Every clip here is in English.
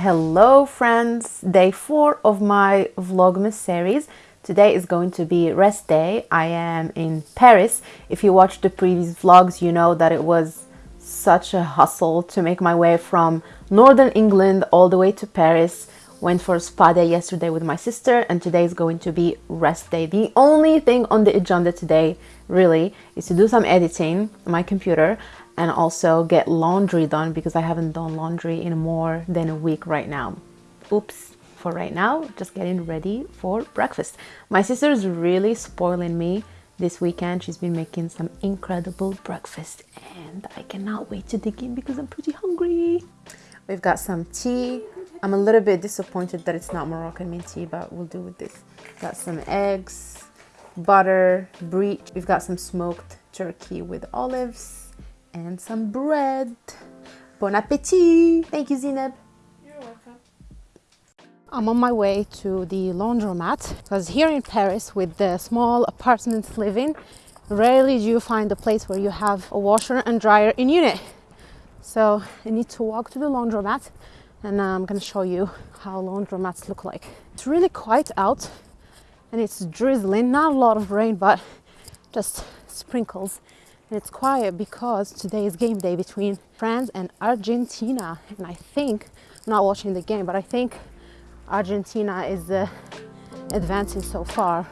Hello friends, day four of my Vlogmas series. Today is going to be rest day. I am in Paris. If you watched the previous vlogs, you know that it was such a hustle to make my way from Northern England all the way to Paris. Went for a spa day yesterday with my sister and today is going to be rest day. The only thing on the agenda today really is to do some editing on my computer and also get laundry done because I haven't done laundry in more than a week right now. Oops for right now, just getting ready for breakfast. My sister's really spoiling me this weekend. She's been making some incredible breakfast and I cannot wait to dig in because I'm pretty hungry. We've got some tea. I'm a little bit disappointed that it's not Moroccan mint tea, but we'll do with this. Got some eggs, butter, brie. We've got some smoked turkey with olives and some bread. Bon appetit! Thank you, Zineb. You're welcome. I'm on my way to the laundromat because here in Paris with the small apartments living, rarely do you find a place where you have a washer and dryer in unit. So I need to walk to the laundromat and I'm going to show you how laundromats look like. It's really quiet out and it's drizzling, not a lot of rain but just sprinkles and it's quiet because today is game day between France and Argentina. And I think I'm not watching the game but I think Argentina is uh, advancing so far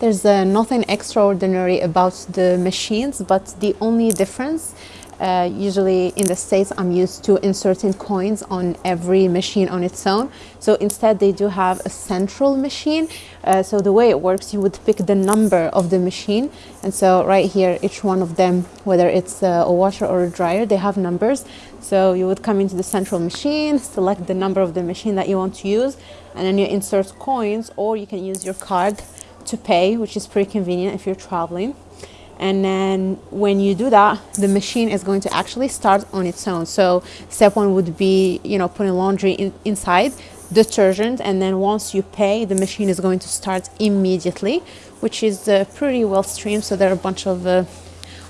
There's uh, nothing extraordinary about the machines, but the only difference uh, usually in the States, I'm used to inserting coins on every machine on its own. So instead, they do have a central machine. Uh, so the way it works, you would pick the number of the machine. And so right here, each one of them, whether it's uh, a washer or a dryer, they have numbers. So you would come into the central machine, select the number of the machine that you want to use, and then you insert coins, or you can use your card to pay, which is pretty convenient if you're traveling. And then when you do that, the machine is going to actually start on its own. So step one would be, you know, putting laundry in, inside, detergent, and then once you pay, the machine is going to start immediately, which is uh, pretty well streamed. So there are a bunch of uh,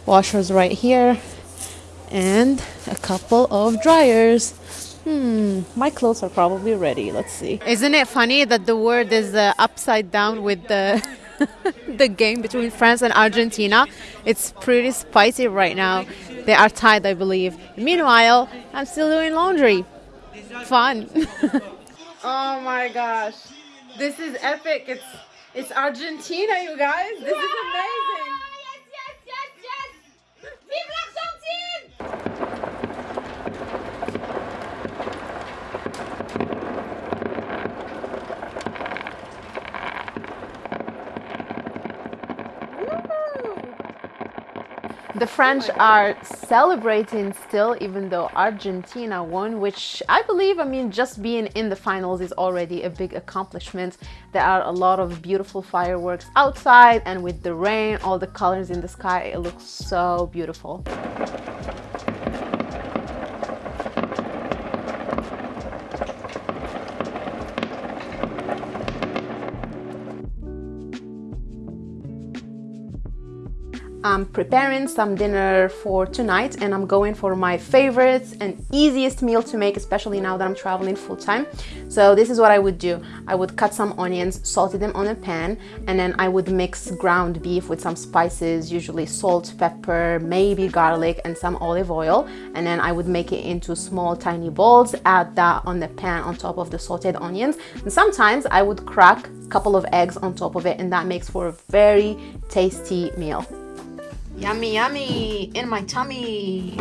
washers right here and a couple of dryers. Hmm, my clothes are probably ready. Let's see. Isn't it funny that the word is uh, upside down with the the game between France and Argentina? It's pretty spicy right now. They are tied, I believe. Meanwhile, I'm still doing laundry. Fun. oh my gosh. This is epic. It's it's Argentina, you guys. This is amazing. The French are celebrating still, even though Argentina won, which I believe, I mean, just being in the finals is already a big accomplishment. There are a lot of beautiful fireworks outside, and with the rain, all the colors in the sky, it looks so beautiful. I'm preparing some dinner for tonight and I'm going for my favorites and easiest meal to make, especially now that I'm traveling full time. So this is what I would do. I would cut some onions, salted them on a pan, and then I would mix ground beef with some spices, usually salt, pepper, maybe garlic, and some olive oil. And then I would make it into small tiny balls, add that on the pan on top of the sauteed onions. And sometimes I would crack a couple of eggs on top of it and that makes for a very tasty meal. Yummy, yummy, in my tummy.